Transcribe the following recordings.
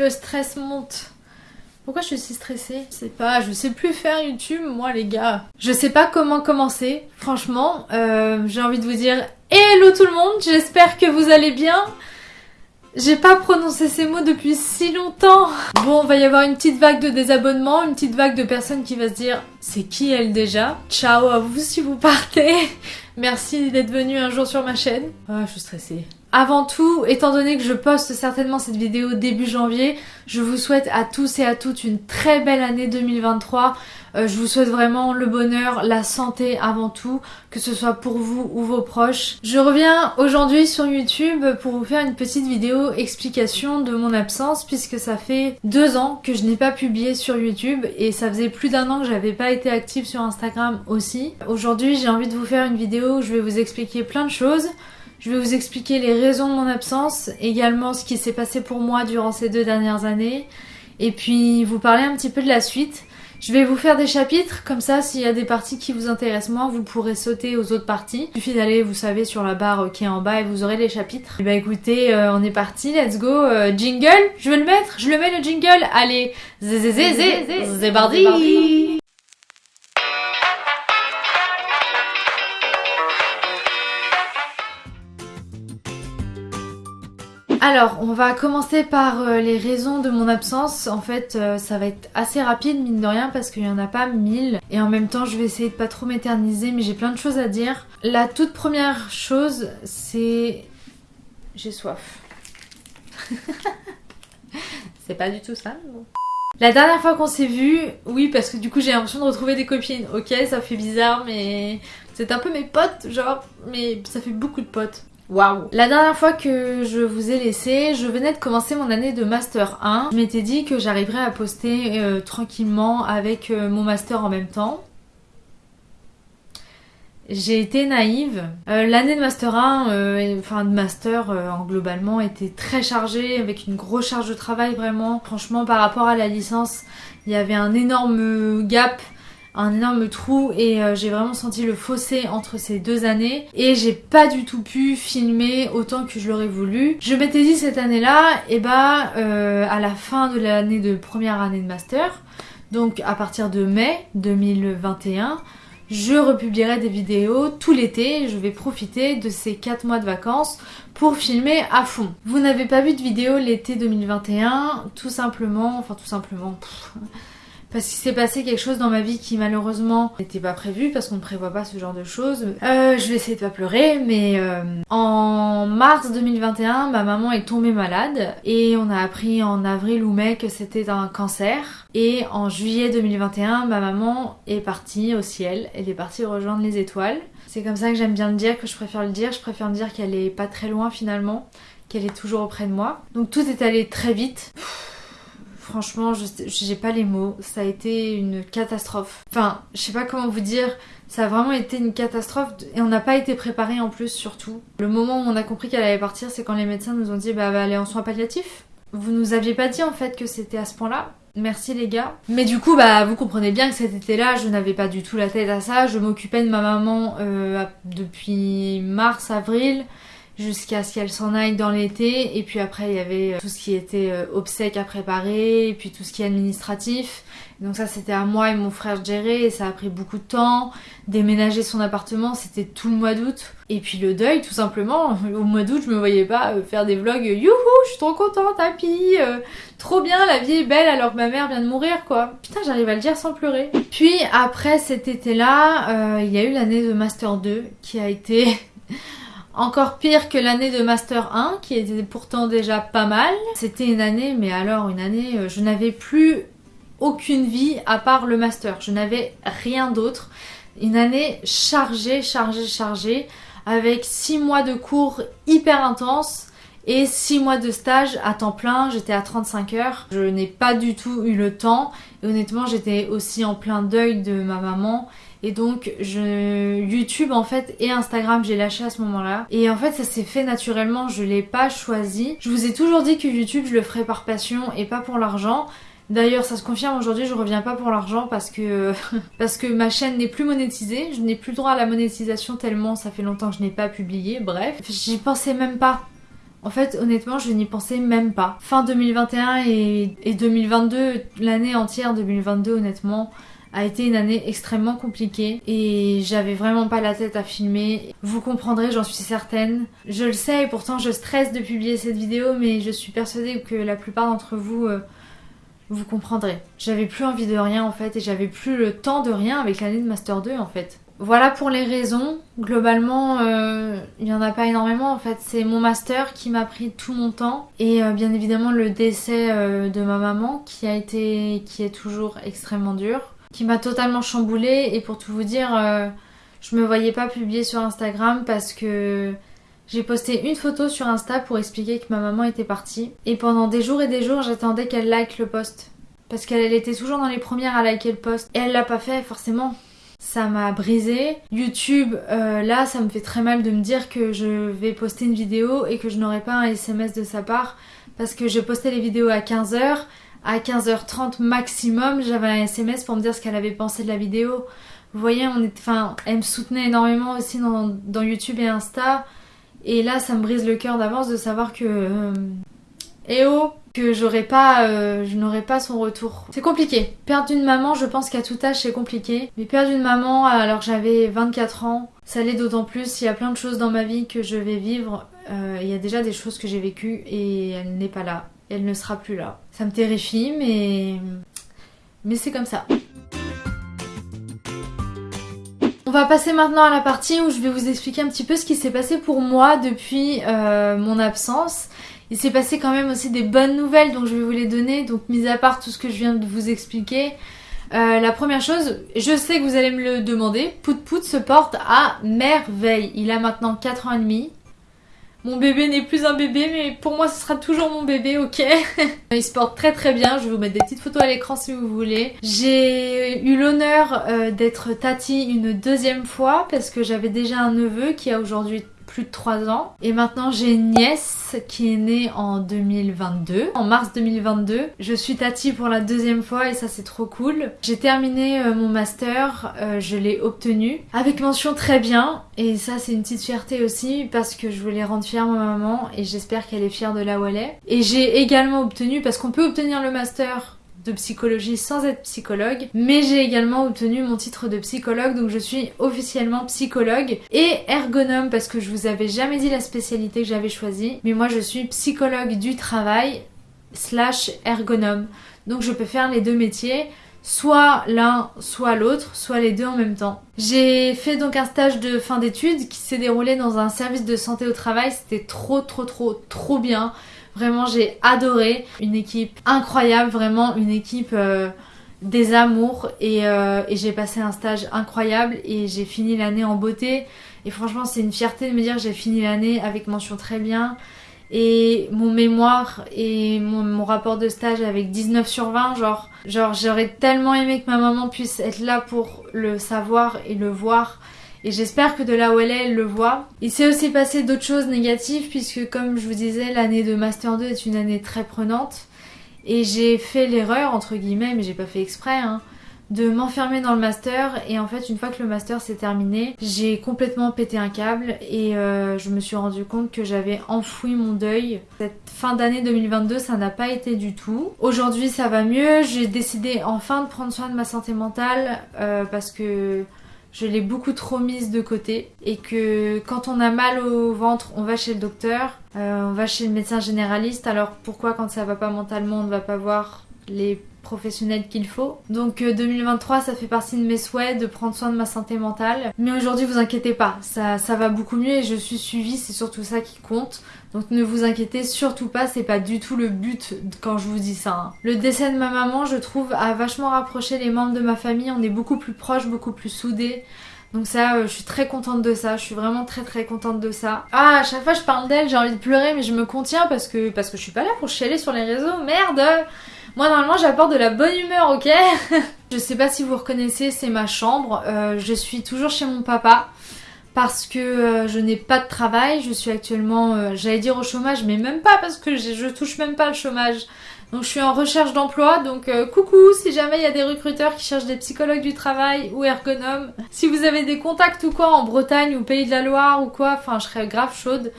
Le stress monte. Pourquoi je suis si stressée? Je sais pas, je sais plus faire YouTube, moi les gars. Je sais pas comment commencer, franchement. Euh, j'ai envie de vous dire Hello tout le monde, j'espère que vous allez bien. J'ai pas prononcé ces mots depuis si longtemps. Bon, on va y avoir une petite vague de désabonnements, une petite vague de personnes qui va se dire c'est qui elle déjà? Ciao à vous si vous partez. Merci d'être venu un jour sur ma chaîne. Ah, je suis stressée. Avant tout, étant donné que je poste certainement cette vidéo début janvier, je vous souhaite à tous et à toutes une très belle année 2023. Euh, je vous souhaite vraiment le bonheur, la santé avant tout, que ce soit pour vous ou vos proches. Je reviens aujourd'hui sur YouTube pour vous faire une petite vidéo explication de mon absence puisque ça fait deux ans que je n'ai pas publié sur YouTube et ça faisait plus d'un an que j'avais pas été active sur Instagram aussi. Aujourd'hui j'ai envie de vous faire une vidéo où je vais vous expliquer plein de choses. Je vais vous expliquer les raisons de mon absence, également ce qui s'est passé pour moi durant ces deux dernières années, et puis vous parler un petit peu de la suite. Je vais vous faire des chapitres, comme ça s'il y a des parties qui vous intéressent moins, vous pourrez sauter aux autres parties. Il suffit d'aller, vous savez, sur la barre qui est en bas et vous aurez les chapitres. Et bah écoutez, euh, on est parti, let's go. Euh, jingle, je vais le mettre, je le mets le jingle. Allez, zé zé zé zé, zé bardi. Alors, on va commencer par euh, les raisons de mon absence. En fait, euh, ça va être assez rapide, mine de rien, parce qu'il n'y en a pas mille. Et en même temps, je vais essayer de pas trop m'éterniser, mais j'ai plein de choses à dire. La toute première chose, c'est... J'ai soif. c'est pas du tout ça, La dernière fois qu'on s'est vu, oui, parce que du coup j'ai l'impression de retrouver des copines. Ok, ça fait bizarre, mais c'est un peu mes potes, genre, mais ça fait beaucoup de potes. Waouh La dernière fois que je vous ai laissé, je venais de commencer mon année de Master 1. Je m'étais dit que j'arriverais à poster euh, tranquillement avec euh, mon Master en même temps. J'ai été naïve. Euh, l'année de Master 1, enfin de Master en globalement, était très chargée, avec une grosse charge de travail vraiment. Franchement, par rapport à la licence, il y avait un énorme gap un énorme trou et euh, j'ai vraiment senti le fossé entre ces deux années et j'ai pas du tout pu filmer autant que je l'aurais voulu. Je m'étais dit cette année-là, et eh bah euh, à la fin de l'année de première année de master, donc à partir de mai 2021, je republierai des vidéos tout l'été, je vais profiter de ces 4 mois de vacances pour filmer à fond. Vous n'avez pas vu de vidéo l'été 2021, tout simplement, enfin tout simplement, parce qu'il s'est passé quelque chose dans ma vie qui malheureusement n'était pas prévu parce qu'on ne prévoit pas ce genre de choses. Euh, je vais essayer de pas pleurer, mais euh, en mars 2021, ma maman est tombée malade et on a appris en avril ou mai que c'était un cancer. Et en juillet 2021, ma maman est partie au ciel, elle est partie rejoindre les étoiles. C'est comme ça que j'aime bien le dire, que je préfère le dire. Je préfère me dire qu'elle est pas très loin finalement, qu'elle est toujours auprès de moi. Donc tout est allé très vite. Franchement, je j'ai pas les mots. Ça a été une catastrophe. Enfin, je sais pas comment vous dire. Ça a vraiment été une catastrophe et on n'a pas été préparé en plus, surtout. Le moment où on a compris qu'elle allait partir, c'est quand les médecins nous ont dit bah, bah aller en soins palliatifs. Vous nous aviez pas dit en fait que c'était à ce point-là. Merci les gars. Mais du coup, bah vous comprenez bien que cet été-là, je n'avais pas du tout la tête à ça. Je m'occupais de ma maman euh, depuis mars, avril jusqu'à ce qu'elle s'en aille dans l'été. Et puis après il y avait euh, tout ce qui était euh, obsèques à préparer et puis tout ce qui est administratif. Donc ça c'était à moi et mon frère de et ça a pris beaucoup de temps. Déménager son appartement c'était tout le mois d'août. Et puis le deuil tout simplement. Au mois d'août je me voyais pas euh, faire des vlogs youhou je suis trop contente happy trop bien la vie est belle alors que ma mère vient de mourir quoi. Putain j'arrive à le dire sans pleurer. Puis après cet été là il y a eu l'année de Master 2 qui a été encore pire que l'année de Master 1, qui était pourtant déjà pas mal. C'était une année, mais alors une année, euh, je n'avais plus aucune vie à part le Master. Je n'avais rien d'autre. Une année chargée, chargée, chargée, avec 6 mois de cours hyper intenses et 6 mois de stage à temps plein, j'étais à 35 heures. Je n'ai pas du tout eu le temps et honnêtement j'étais aussi en plein deuil de ma maman et donc YouTube en fait et Instagram j'ai lâché à ce moment-là. Et en fait ça s'est fait naturellement, je l'ai pas choisi. Je vous ai toujours dit que YouTube je le ferais par passion et pas pour l'argent. D'ailleurs, ça se confirme aujourd'hui, je reviens pas pour l'argent parce que parce que ma chaîne n'est plus monétisée, je n'ai plus droit à la monétisation tellement ça fait longtemps que je n'ai pas publié. Bref, j'y pensais même pas. En fait, honnêtement, je n'y pensais même pas. Fin 2021 et, et 2022, l'année entière 2022, honnêtement, a été une année extrêmement compliquée et j'avais vraiment pas la tête à filmer. Vous comprendrez, j'en suis certaine. Je le sais et pourtant je stresse de publier cette vidéo, mais je suis persuadée que la plupart d'entre vous euh, vous comprendrez. J'avais plus envie de rien en fait et j'avais plus le temps de rien avec l'année de Master 2 en fait. Voilà pour les raisons. Globalement, euh, il n'y en a pas énormément en fait. C'est mon master qui m'a pris tout mon temps et euh, bien évidemment le décès de ma maman qui a été, qui est toujours extrêmement dur qui m'a totalement chamboulée. Et pour tout vous dire, euh, je me voyais pas publier sur Instagram parce que j'ai posté une photo sur Insta pour expliquer que ma maman était partie. Et pendant des jours et des jours j'attendais qu'elle like le post. Parce qu'elle était toujours dans les premières à liker le post. Et elle l'a pas fait forcément. Ça m'a brisé. YouTube, euh, là, ça me fait très mal de me dire que je vais poster une vidéo et que je n'aurai pas un SMS de sa part. Parce que j'ai posté les vidéos à 15h à 15h30 maximum, j'avais un SMS pour me dire ce qu'elle avait pensé de la vidéo. Vous voyez, enfin, elle me soutenait énormément aussi dans, YouTube et Insta. Et là, ça me brise le cœur d'avance de savoir que... Euh, eh oh que j'aurais pas, euh, je n'aurais pas son retour. C'est compliqué. Perdre une maman, je pense qu'à tout âge c'est compliqué. Mais perdre une maman alors que j'avais 24 ans, ça l'est d'autant plus. Il y a plein de choses dans ma vie que je vais vivre. Euh, il y a déjà des choses que j'ai vécues et elle n'est pas là elle ne sera plus là. Ça me terrifie, mais, c'est comme ça. On va passer maintenant à la partie où je vais vous expliquer un petit peu ce qui s'est passé pour moi depuis euh, mon absence. Il s'est passé quand même aussi des bonnes nouvelles, donc je vais vous les donner. Donc, mis à part tout ce que je viens de vous expliquer, euh, la première chose, je sais que vous allez me le demander, Pout Pout se porte à merveille. Il a maintenant 4 ans et demi. Mon bébé n'est plus un bébé, mais pour moi ce sera toujours mon bébé, ok? Il se porte très très bien, je vais vous mettre des petites photos à l'écran si vous voulez. J'ai eu l'honneur euh, d'être tati une deuxième fois parce que j'avais déjà un neveu qui a aujourd'hui plus de 3 ans. Et maintenant j'ai une nièce qui est née en 2022, en mars 2022. Je suis Tati pour la deuxième fois et ça c'est trop cool. J'ai terminé euh, mon master, euh, je l'ai obtenu avec mention très bien et ça c'est une petite fierté aussi parce que je voulais rendre fière ma maman et j'espère qu'elle est fière de là où elle est. Et j'ai également obtenu, parce qu'on peut obtenir le master de psychologie sans être psychologue, mais j'ai également obtenu mon titre de psychologue, donc je suis officiellement psychologue et ergonome parce que je vous avais jamais dit la spécialité que j'avais choisie, mais moi je suis psychologue du travail slash ergonome, donc je peux faire les deux métiers soit l'un, soit l'autre, soit les deux en même temps. J'ai fait donc un stage de fin d'études qui s'est déroulé dans un service de santé au travail, c'était trop trop trop trop bien. Vraiment, j'ai adoré. Une équipe incroyable, vraiment une équipe euh, des amours. Euh, et, j'ai passé un stage incroyable et j'ai fini l'année en beauté. Et franchement, c'est une fierté de me dire que j'ai fini l'année avec mention très bien. Et mon mémoire et mon, rapport de stage avec 19 sur 20, genre, genre j'aurais tellement aimé que ma maman puisse être là pour le savoir et le voir et j'espère que de là où elle est, elle le voit. Il s'est aussi passé d'autres choses négatives puisque comme je vous disais, l'année de Master 2 est une année très prenante. Et j'ai fait l'erreur, entre guillemets, mais j'ai pas fait exprès, hein, de m'enfermer dans le master et en fait une fois que le master s'est terminé j'ai complètement pété un câble et euh, je me suis rendu compte que j'avais enfoui mon deuil cette fin d'année 2022 ça n'a pas été du tout aujourd'hui ça va mieux j'ai décidé enfin de prendre soin de ma santé mentale euh, parce que je l'ai beaucoup trop mise de côté et que quand on a mal au ventre, on va chez le docteur, euh, on va chez le médecin généraliste. Alors pourquoi quand ça va pas mentalement, on ne va pas voir les professionnels qu'il faut. Donc 2023, euh, ça fait partie de mes souhaits de prendre soin de ma santé mentale. Mais aujourd'hui, vous inquiétez pas, ça, ça va beaucoup mieux et je suis suivie, c'est surtout ça qui compte. Donc ne vous inquiétez surtout pas, c'est pas du tout le but quand je vous dis ça. Hein. Le décès de ma maman, je trouve, a vachement rapproché les membres de ma famille. On est beaucoup plus proches, beaucoup plus soudés. Donc ça, euh, je suis très contente de ça. Je suis vraiment très très contente de ça. Ah, à chaque fois je parle d'elle, j'ai envie de pleurer, mais je me contiens parce que parce que je suis pas là pour chialer sur les réseaux. Merde. Moi normalement j'apporte de la bonne humeur, ok? Je sais pas si vous reconnaissez, c'est ma chambre. Euh, je suis toujours chez mon papa parce que euh, je n'ai pas de travail. Je suis actuellement, euh, j'allais dire au chômage, mais même pas parce que je, touche même pas le chômage. Donc je suis en recherche d'emploi, donc coucou si jamais il y a des recruteurs qui cherchent des psychologues du travail ou ergonomes. Si vous avez des contacts ou quoi en Bretagne ou Pays de la Loire ou quoi, enfin je serais grave chaude.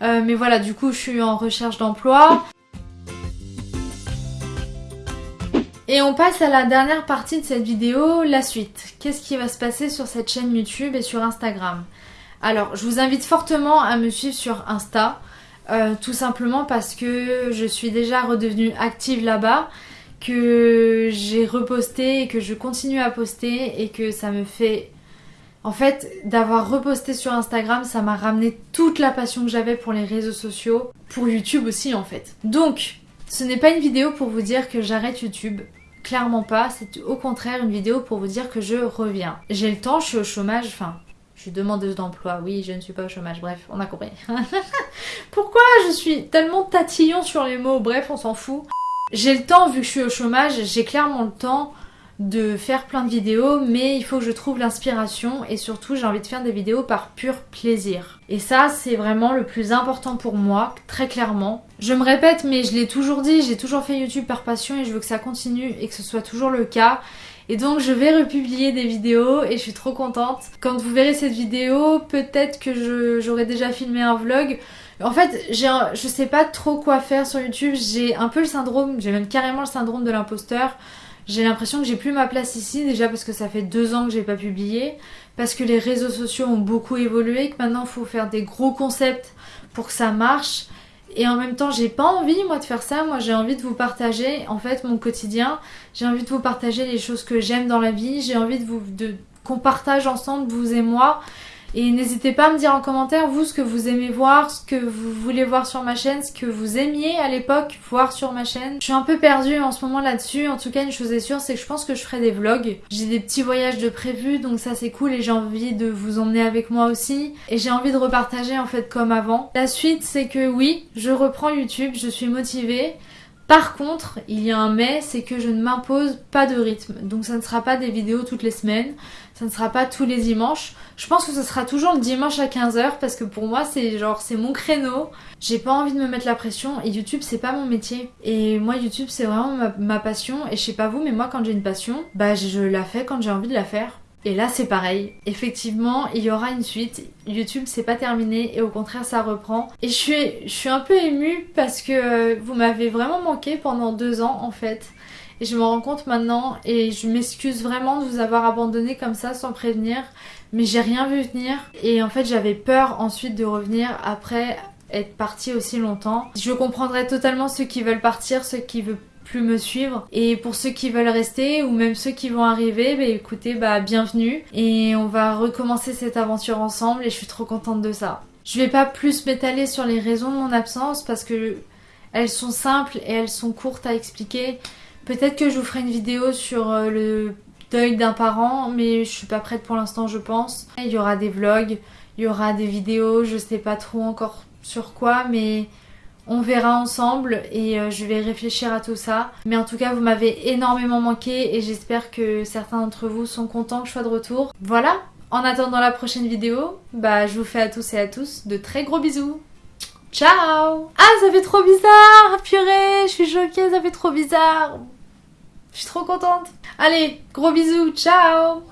Mais voilà, du coup, je suis en recherche d'emploi. Et on passe à la dernière partie de cette vidéo, la suite. Qu'est-ce qui va se passer sur cette chaîne YouTube et sur Instagram? Alors, je vous invite fortement à me suivre sur Insta, euh, tout simplement parce que je suis déjà redevenue active là-bas, que j'ai reposté et que je continue à poster et que ça me fait... En fait, d'avoir reposté sur Instagram, ça m'a ramené toute la passion que j'avais pour les réseaux sociaux, pour YouTube aussi en fait. Donc, ce n'est pas une vidéo pour vous dire que j'arrête YouTube. Clairement pas, c'est au contraire une vidéo pour vous dire que je reviens. J'ai le temps, je suis au chômage, enfin, je suis demandeuse d'emploi, oui, je ne suis pas au chômage, bref, on a compris. Pourquoi je suis tellement tatillon sur les mots, bref, on s'en fout. J'ai le temps, vu que je suis au chômage, j'ai clairement le temps de faire plein de vidéos, mais il faut que je trouve l'inspiration et surtout j'ai envie de faire des vidéos par pur plaisir. Et ça, c'est vraiment le plus important pour moi, très clairement. Je me répète, mais je l'ai toujours dit, j'ai toujours fait YouTube par passion et je veux que ça continue et que ce soit toujours le cas. Et donc je vais republier des vidéos et je suis trop contente. Quand vous verrez cette vidéo, peut-être que j'aurai déjà filmé un vlog. En fait, je sais pas trop quoi faire sur YouTube. J'ai un peu le syndrome, j'ai même carrément le syndrome de l'imposteur. J'ai l'impression que j'ai plus ma place ici, déjà parce que ça fait deux ans que j'ai pas publié, parce que les réseaux sociaux ont beaucoup évolué, que maintenant il faut faire des gros concepts pour que ça marche. Et en même temps, j'ai pas envie moi de faire ça. Moi, j'ai envie de vous partager en fait mon quotidien. J'ai envie de vous partager les choses que j'aime dans la vie. J'ai envie de vous de qu'on partage ensemble vous et moi. Et n'hésitez pas à me dire en commentaire, vous, ce que vous aimez voir, ce que vous voulez voir sur ma chaîne, ce que vous aimiez à l'époque voir sur ma chaîne. Je suis un peu perdue en ce moment là-dessus. En tout cas, une chose est sûre, c'est que je pense que je ferai des vlogs. J'ai des petits voyages de prévus, donc ça c'est cool et j'ai envie de vous emmener avec moi aussi. Et j'ai envie de repartager en fait comme avant. La suite, c'est que oui, je reprends YouTube, je suis motivée. Par contre, il y a un mais, c'est que je ne m'impose pas de rythme. Donc ça ne sera pas des vidéos toutes les semaines, ça ne sera pas tous les dimanches. Je pense que ce sera toujours le dimanche à 15h parce que pour moi c'est genre c'est mon créneau. J'ai pas envie de me mettre la pression et YouTube c'est pas mon métier. Et moi YouTube c'est vraiment ma, ma, passion et je sais pas vous mais moi quand j'ai une passion, bah je la fais quand j'ai envie de la faire. Et là c'est pareil, effectivement il y aura une suite, YouTube c'est pas terminé et au contraire ça reprend. Et je suis, un peu émue parce que vous m'avez vraiment manqué pendant deux ans en fait. Et je me rends compte maintenant et je m'excuse vraiment de vous avoir abandonné comme ça sans prévenir. Mais j'ai rien vu venir et en fait j'avais peur ensuite de revenir après être partie aussi longtemps. Je comprendrais totalement ceux qui veulent partir, ceux qui veulent plus me suivre. Et pour ceux qui veulent rester ou même ceux qui vont arriver, bah écoutez, bah bienvenue. Et on va recommencer cette aventure ensemble et je suis trop contente de ça. Je vais pas plus m'étaler sur les raisons de mon absence parce que elles sont simples et elles sont courtes à expliquer. Peut-être que je vous ferai une vidéo sur euh, le deuil d'un parent, mais je suis pas prête pour l'instant, je pense. Il y aura des vlogs, il y aura des vidéos, je sais pas trop encore sur quoi, mais on verra ensemble et euh, je vais réfléchir à tout ça. Mais en tout cas, vous m'avez énormément manqué et j'espère que certains d'entre vous sont contents que je sois de retour. Voilà, en attendant la prochaine vidéo, bah je vous fais à tous et à tous de très gros bisous. Ciao Ah, ça fait trop bizarre Purée, je suis choquée, ça fait trop bizarre. Je suis trop contente. Allez, gros bisous, ciao